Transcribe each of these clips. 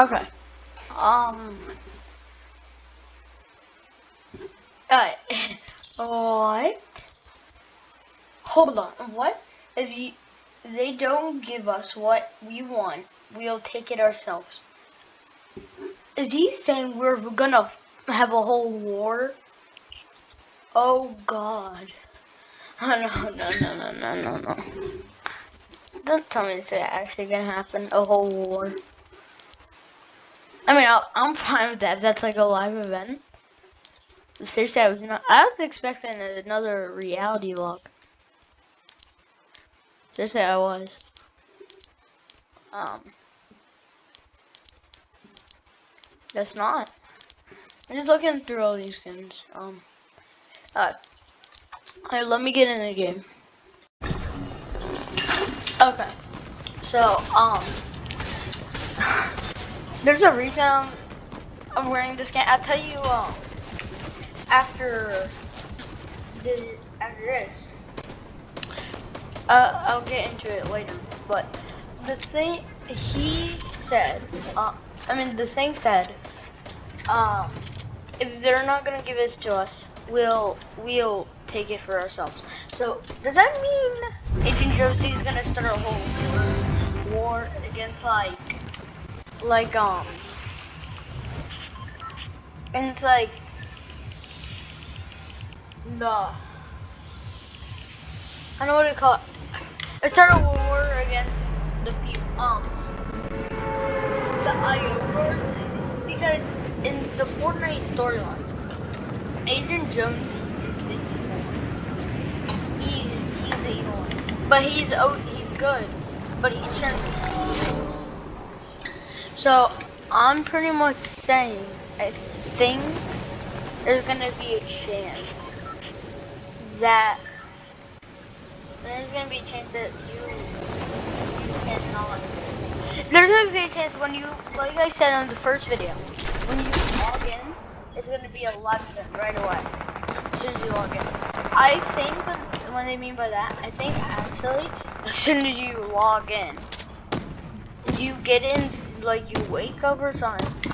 Okay. Um. Alright. what? Hold on. What? If you if they don't give us what we want, we'll take it ourselves. Is he saying we're gonna have a whole war? Oh God. Oh, no, no, no, no, no, no, no. Don't tell me it's actually gonna happen. A whole war. I mean, i am fine with that. That's like a live event. Seriously, I was not. I was expecting another reality log. Seriously, I was. Um. That's not. I'm just looking through all these skins. Um. Alright. Alright, let me get in the game. Okay. So, um. There's a reason I'm wearing this skin. I'll tell you, um. After. The, after this. Uh, I'll get into it later. But the thing he said, uh, I mean, the thing said, um, if they're not gonna give this to us, we'll we'll take it for ourselves. So does that mean Agent Jonesy is gonna start a whole war against like like um and it's like the I don't know what to call it. Let's start a war against the people um the IO because in the Fortnite storyline, Agent Jones is the evil one. He's he's the evil one, but he's oh he's good, but he's turned. So I'm pretty much saying I think there's gonna be a chance that there's gonna be a chance that you you cannot there's gonna be a chance when you, like I said on the first video, when you log in, it's to be a live event right away, as soon as you log in. I think what they mean by that, I think actually, as soon as you log in, you get in, like you wake up or something,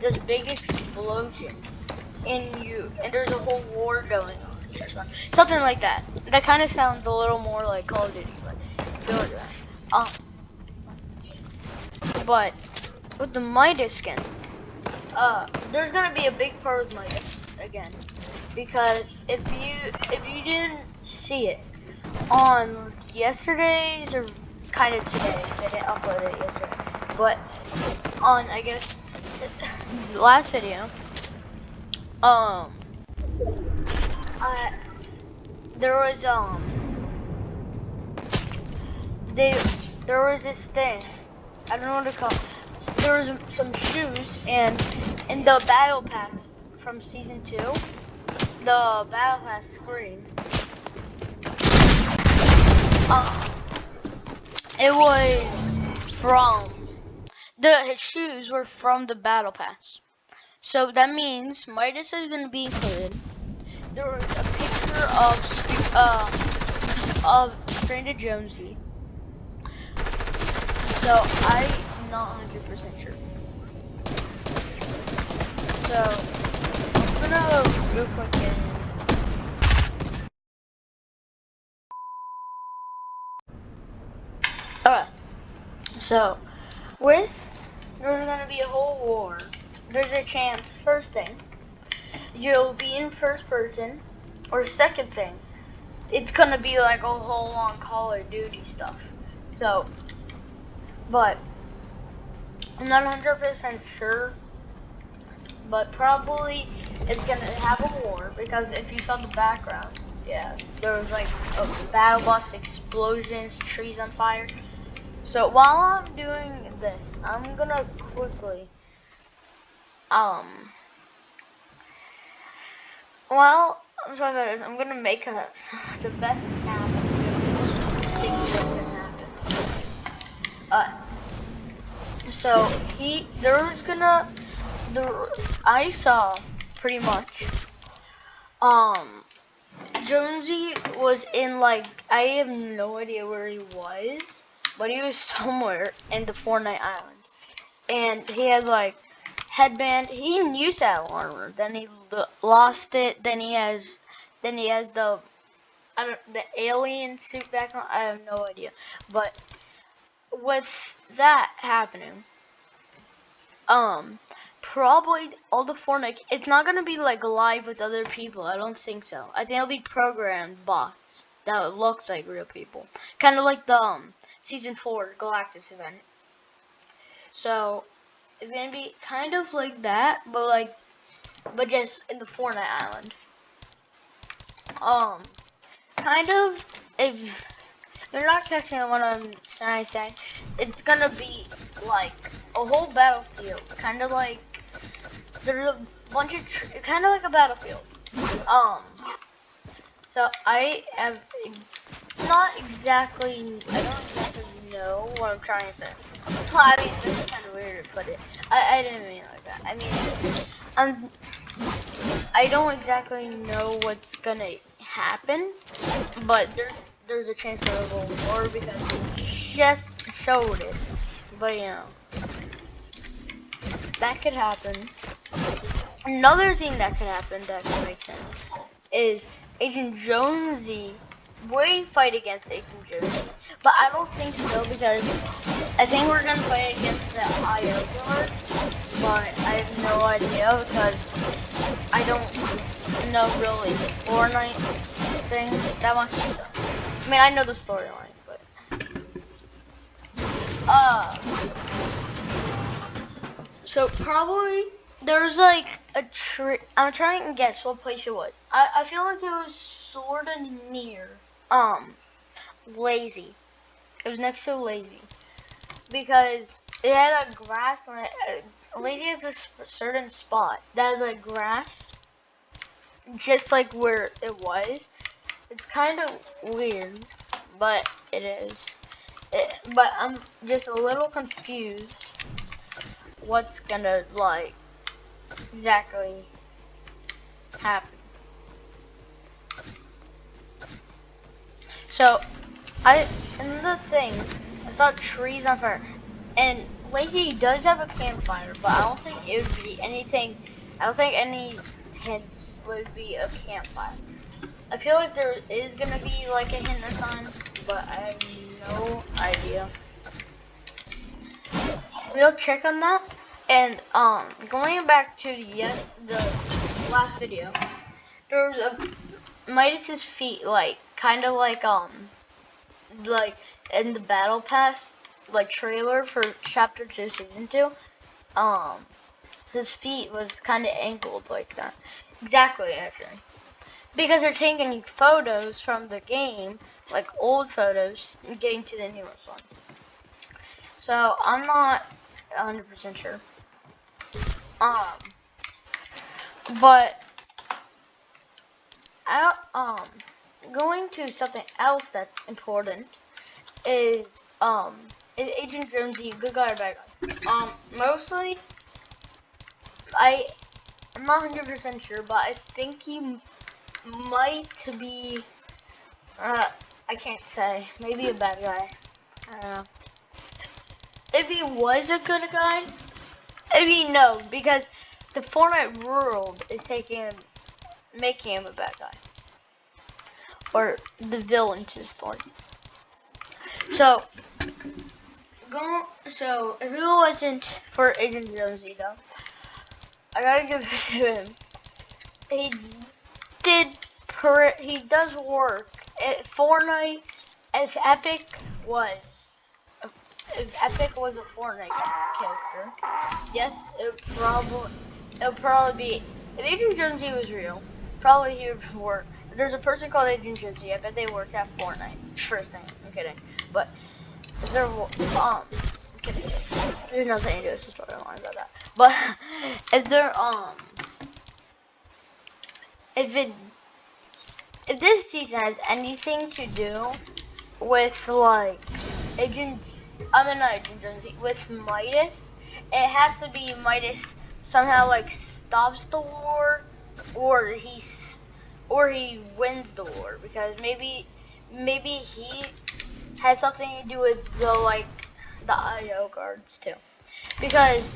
this big explosion, and you, and there's a whole war going on, or something something like that. That kind of sounds a little more like Call of Duty, but. Um, but with the Midas skin, uh, there's gonna be a big part with Midas again, because if you if you didn't see it on yesterday's or kind of today's, I didn't upload it yesterday, but on I guess the last video, um, I there was um they there was this thing I don't know what to call. There was some shoes, and in the battle pass from season two, the battle pass screen. Uh, it was from the shoes were from the battle pass. So that means Midas is going to be included. There was a picture of uh, of Stranded Jonesy. So I'm not 100% sure. So I'm gonna real quick get Alright. So with there's gonna be a whole war. There's a chance, first thing, you'll be in first person, or second thing, it's gonna be like a whole long Call of Duty stuff. So but I'm not 100% sure. But probably it's gonna have a war because if you saw the background, yeah, there was like a battle bus, explosions, trees on fire. So while I'm doing this, I'm gonna quickly, um, well, I'm talking about this, I'm gonna make a, the best map Uh, so he, there's gonna, the I saw pretty much. Um, Jonesy was in like I have no idea where he was, but he was somewhere in the Fortnite Island, and he has like headband. He used to have armor, then he lost it. Then he has, then he has the, I don't, the alien suit back on. I have no idea, but with that happening, um, probably all the Fortnite. It's not gonna be like live with other people. I don't think so. I think it'll be programmed bots that looks like real people, kind of like the um, season four Galactus event. So it's gonna be kind of like that, but like, but just in the Fortnite island. Um, kind of if you're not catching what I'm to say, it's gonna be like a whole battlefield, kind of like there's a bunch of kind of like a battlefield. Um, so I have not exactly, I don't exactly know what I'm trying to say. Well, I mean, this is kind of weird to put it. I, I didn't mean like that. I mean, I'm, I don't exactly know what's gonna happen, but there's there's a chance that it'll go more because he just showed it. But you know, that could happen. Another thing that could happen that could make sense is Agent Jonesy we fight against Agent Jonesy. But I don't think so because I think we're gonna fight against the IO guards, but I have no idea because I don't know really the Fortnite thing that much. I mean, I know the storyline, but uh, so probably there's like a tree. I'm trying to guess what place it was. I I feel like it was sort of near um lazy. It was next to lazy because it had a grass on it. Uh, lazy has a certain spot that has a grass, just like where it was. It's kind of weird, but it is. It, but I'm just a little confused. What's gonna like exactly happen? So, I another thing, I saw trees on fire, and Lazy does have a campfire, but I don't think it would be anything. I don't think any hints would be a campfire. I feel like there is gonna be like a hint or something, but I have no idea. We'll check on that. And um, going back to the the last video, there was a Midas's feet like kind of like um like in the battle pass like trailer for chapter 2 season 2 um his feet was kind of angled like that. Exactly actually. Because they're taking photos from the game like old photos and getting to the newest ones so i'm not 100% sure. Um but I um going to something else that's important is um is Agent Jonesy a good guy or bad guy? Um mostly I I'm not hundred percent sure, but I think he might be uh I can't say. Maybe a bad guy. I don't know. If he was a good guy, I mean no, because the Fortnite world is taking him making him a bad guy or the villain to the story. So, go. So, if it wasn't for Agent Jonesy, though, I gotta give it to him. He did. he does work. At Fortnite, if Epic was, if Epic was a Fortnite character, yes, it probably, it would probably be. If Agent Jonesy was real, probably he would work there's a person called Agent Jonesy. I bet they work at Fortnite. First thing, I'm kidding. But if they're um, kidding. There's nothing to do with the storyline about that. But if they're um, if it if this season has anything to do with like Agent, I mean not Agent Jonesy, with Midas, it has to be Midas somehow like stops the war or he's or he wins the war because maybe maybe he has something to do with the like the IO guards too. because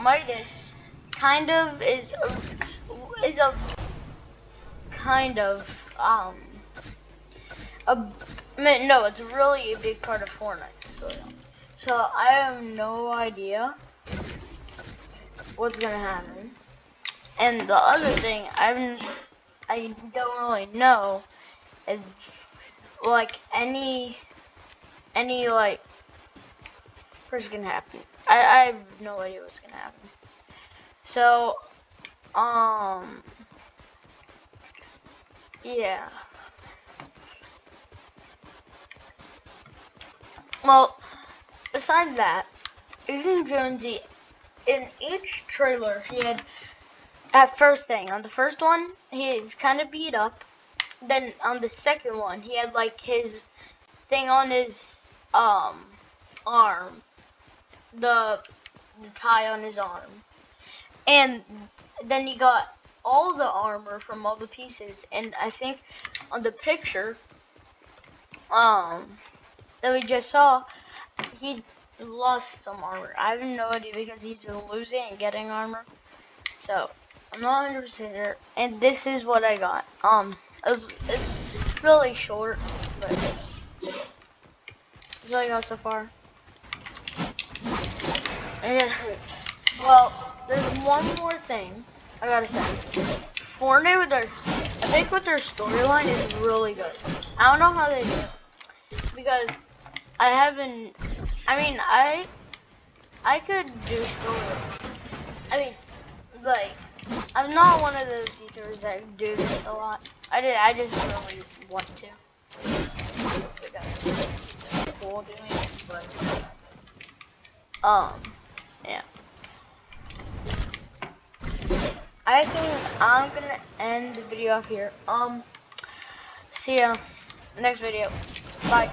Midas kind of is a, is a kind of um a no, it's really a big part of Fortnite. So, so I have no idea what's gonna happen. And the other thing I'm I don't really know is like any any like what's gonna happen. I, I have no idea what's gonna happen. So um yeah. Well, besides that, Agent Jonesy, in each trailer, he had, at first thing, on the first one, he's kind of beat up. Then on the second one, he had like his thing on his um arm, the the tie on his arm, and then he got all the armor from all the pieces. And I think on the picture, um, that we just saw, he lost some armor. I have no idea because he's losing and getting armor. So I'm not 100 percent sure. And this is what I got. Um, it's, it's really short, but that's all I got so far. And, well, there's one more thing I gotta say. Fortnite with their, I think with their storyline is really good. I don't know how they do it because I haven't. I mean, I I could do story. I mean, like I'm not one of those teachers that do this a lot. I did. I just really want to. Cool doing it, but um, yeah. I think I'm gonna end the video off here. Um, see ya next video. Bye.